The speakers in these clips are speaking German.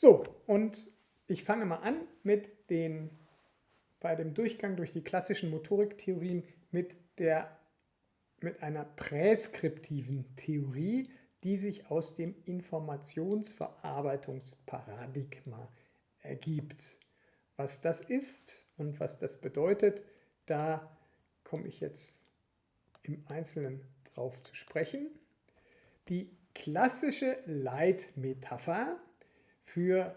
So, und ich fange mal an mit den, bei dem Durchgang durch die klassischen Motoriktheorien mit, mit einer präskriptiven Theorie, die sich aus dem Informationsverarbeitungsparadigma ergibt. Was das ist und was das bedeutet, da komme ich jetzt im Einzelnen drauf zu sprechen. Die klassische Leitmetapher für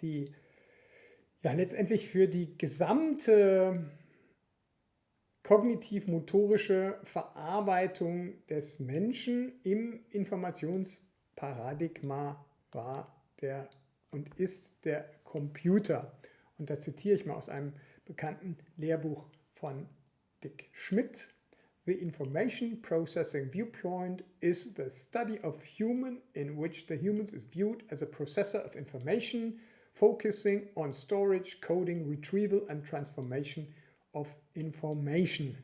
die, ja letztendlich für die gesamte kognitiv-motorische Verarbeitung des Menschen im Informationsparadigma war der und ist der Computer. Und da zitiere ich mal aus einem bekannten Lehrbuch von Dick Schmidt. The information processing viewpoint is the study of human in which the humans is viewed as a processor of information, focusing on storage, coding, retrieval and transformation of information.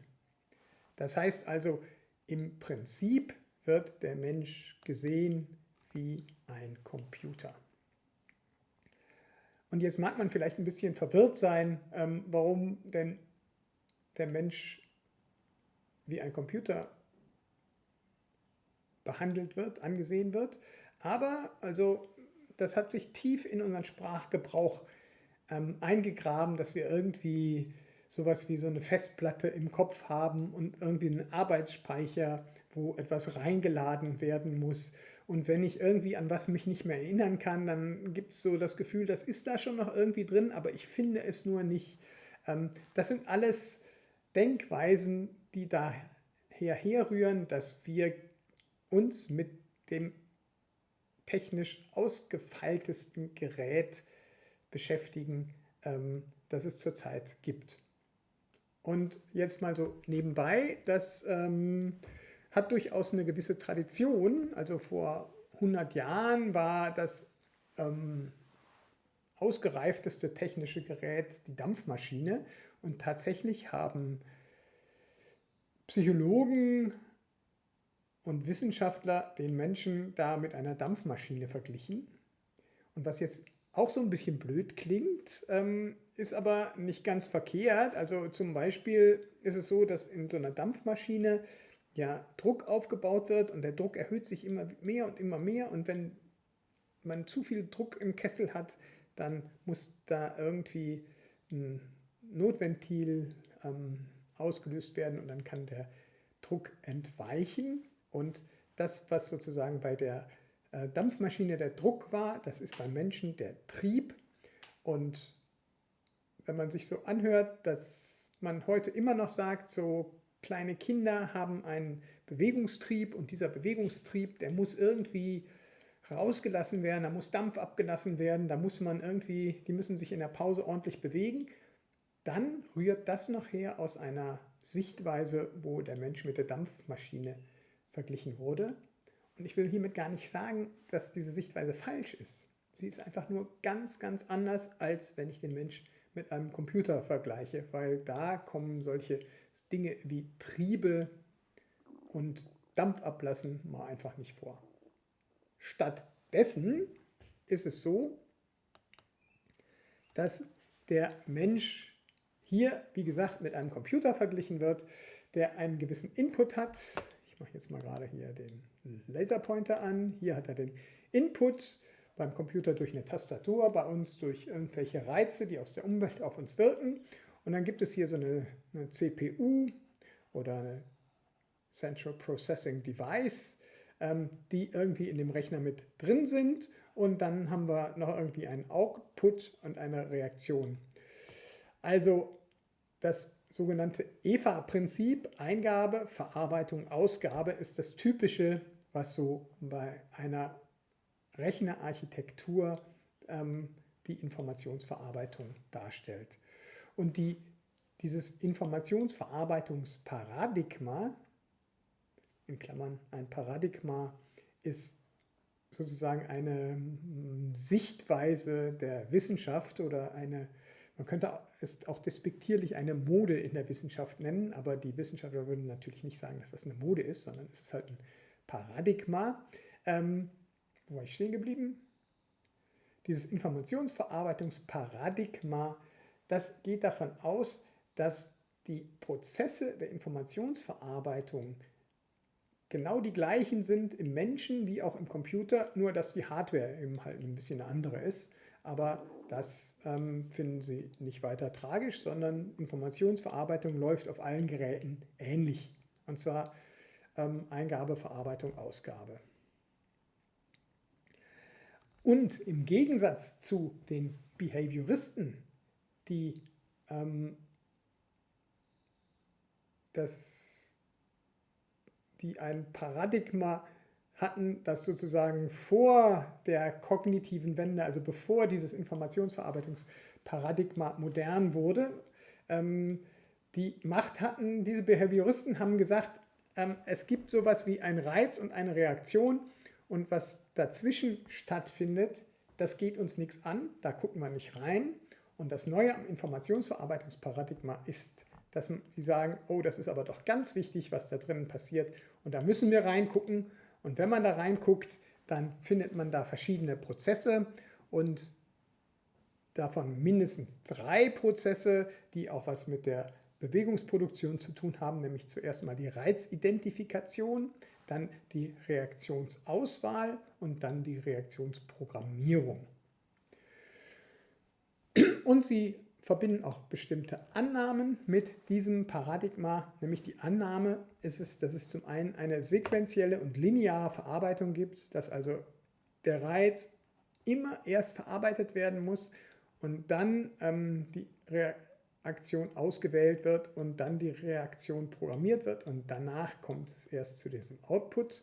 Das heißt also, im Prinzip wird der Mensch gesehen wie ein Computer. Und jetzt mag man vielleicht ein bisschen verwirrt sein, ähm, warum denn der Mensch wie ein Computer behandelt wird, angesehen wird. Aber also das hat sich tief in unseren Sprachgebrauch ähm, eingegraben, dass wir irgendwie sowas wie so eine Festplatte im Kopf haben und irgendwie einen Arbeitsspeicher, wo etwas reingeladen werden muss. Und wenn ich irgendwie an was mich nicht mehr erinnern kann, dann gibt es so das Gefühl, das ist da schon noch irgendwie drin, aber ich finde es nur nicht. Ähm, das sind alles Denkweisen, die daher herrühren, dass wir uns mit dem technisch ausgefeiltesten Gerät beschäftigen, ähm, das es zurzeit gibt. Und jetzt mal so nebenbei, das ähm, hat durchaus eine gewisse Tradition. Also vor 100 Jahren war das ähm, ausgereifteste technische Gerät die Dampfmaschine und tatsächlich haben Psychologen und Wissenschaftler den Menschen da mit einer Dampfmaschine verglichen. Und was jetzt auch so ein bisschen blöd klingt, ähm, ist aber nicht ganz verkehrt. Also zum Beispiel ist es so, dass in so einer Dampfmaschine ja Druck aufgebaut wird und der Druck erhöht sich immer mehr und immer mehr und wenn man zu viel Druck im Kessel hat, dann muss da irgendwie ein Notventil ähm, ausgelöst werden und dann kann der Druck entweichen. Und das, was sozusagen bei der äh, Dampfmaschine der Druck war, das ist beim Menschen der Trieb. Und wenn man sich so anhört, dass man heute immer noch sagt, so kleine Kinder haben einen Bewegungstrieb und dieser Bewegungstrieb, der muss irgendwie rausgelassen werden, da muss Dampf abgelassen werden, da muss man irgendwie, die müssen sich in der Pause ordentlich bewegen dann rührt das nachher aus einer Sichtweise, wo der Mensch mit der Dampfmaschine verglichen wurde. Und ich will hiermit gar nicht sagen, dass diese Sichtweise falsch ist. Sie ist einfach nur ganz, ganz anders, als wenn ich den Mensch mit einem Computer vergleiche, weil da kommen solche Dinge wie Triebe und Dampfablassen mal einfach nicht vor. Stattdessen ist es so, dass der Mensch hier, wie gesagt, mit einem Computer verglichen wird, der einen gewissen Input hat. Ich mache jetzt mal gerade hier den Laserpointer an. Hier hat er den Input beim Computer durch eine Tastatur, bei uns durch irgendwelche Reize, die aus der Umwelt auf uns wirken. Und dann gibt es hier so eine, eine CPU oder eine Central Processing Device, ähm, die irgendwie in dem Rechner mit drin sind. Und dann haben wir noch irgendwie einen Output und eine Reaktion. Also das sogenannte EVA-Prinzip, Eingabe, Verarbeitung, Ausgabe, ist das Typische, was so bei einer Rechnerarchitektur ähm, die Informationsverarbeitung darstellt. Und die, dieses Informationsverarbeitungsparadigma, in Klammern ein Paradigma, ist sozusagen eine hm, Sichtweise der Wissenschaft oder eine man könnte es auch despektierlich eine Mode in der Wissenschaft nennen, aber die Wissenschaftler würden natürlich nicht sagen, dass das eine Mode ist, sondern es ist halt ein Paradigma. Ähm, wo war ich stehen geblieben? dieses Informationsverarbeitungsparadigma, das geht davon aus, dass die Prozesse der Informationsverarbeitung genau die gleichen sind im Menschen wie auch im Computer, nur dass die Hardware eben halt ein bisschen eine andere ist. Aber das ähm, finden Sie nicht weiter tragisch, sondern Informationsverarbeitung läuft auf allen Geräten ähnlich. Und zwar ähm, Eingabe, Verarbeitung, Ausgabe. Und im Gegensatz zu den Behavioristen, die ähm, das, die ein Paradigma hatten, das sozusagen vor der kognitiven Wende, also bevor dieses Informationsverarbeitungsparadigma modern wurde, ähm, die Macht hatten, diese Behavioristen haben gesagt, ähm, es gibt sowas wie ein Reiz und eine Reaktion und was dazwischen stattfindet, das geht uns nichts an, da gucken wir nicht rein. Und das Neue am Informationsverarbeitungsparadigma ist, dass sie sagen, oh, das ist aber doch ganz wichtig, was da drinnen passiert und da müssen wir reingucken. Und wenn man da reinguckt, dann findet man da verschiedene Prozesse und davon mindestens drei Prozesse, die auch was mit der Bewegungsproduktion zu tun haben, nämlich zuerst mal die Reizidentifikation, dann die Reaktionsauswahl und dann die Reaktionsprogrammierung. Und sie verbinden auch bestimmte Annahmen mit diesem Paradigma, nämlich die Annahme ist es, dass es zum einen eine sequentielle und lineare Verarbeitung gibt, dass also der Reiz immer erst verarbeitet werden muss und dann ähm, die Reaktion Aktion ausgewählt wird und dann die Reaktion programmiert wird und danach kommt es erst zu diesem Output,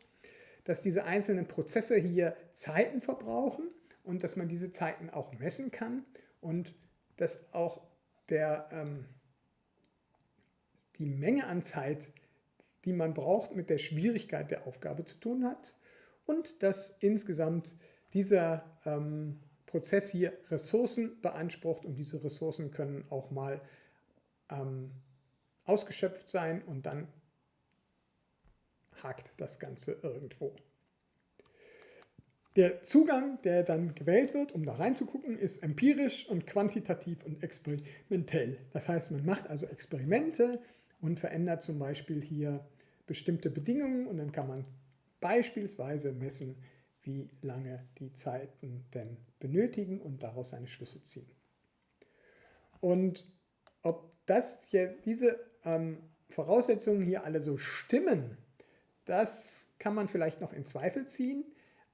dass diese einzelnen Prozesse hier Zeiten verbrauchen und dass man diese Zeiten auch messen kann und dass auch der, ähm, die Menge an Zeit, die man braucht, mit der Schwierigkeit der Aufgabe zu tun hat und dass insgesamt dieser ähm, Prozess hier Ressourcen beansprucht und diese Ressourcen können auch mal ähm, ausgeschöpft sein und dann hakt das Ganze irgendwo. Der Zugang, der dann gewählt wird, um da reinzugucken, ist empirisch und quantitativ und experimentell. Das heißt, man macht also Experimente und verändert zum Beispiel hier bestimmte Bedingungen und dann kann man beispielsweise messen, wie lange die Zeiten denn benötigen und daraus seine Schlüsse ziehen. Und ob das jetzt, diese ähm, Voraussetzungen hier alle so stimmen, das kann man vielleicht noch in Zweifel ziehen,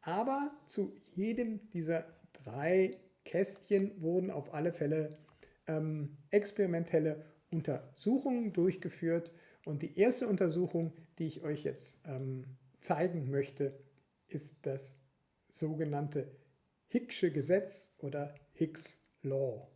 aber zu jedem dieser drei Kästchen wurden auf alle Fälle ähm, experimentelle Untersuchungen durchgeführt und die erste Untersuchung, die ich euch jetzt ähm, zeigen möchte, ist das sogenannte Hicksche Gesetz oder Hicks Law.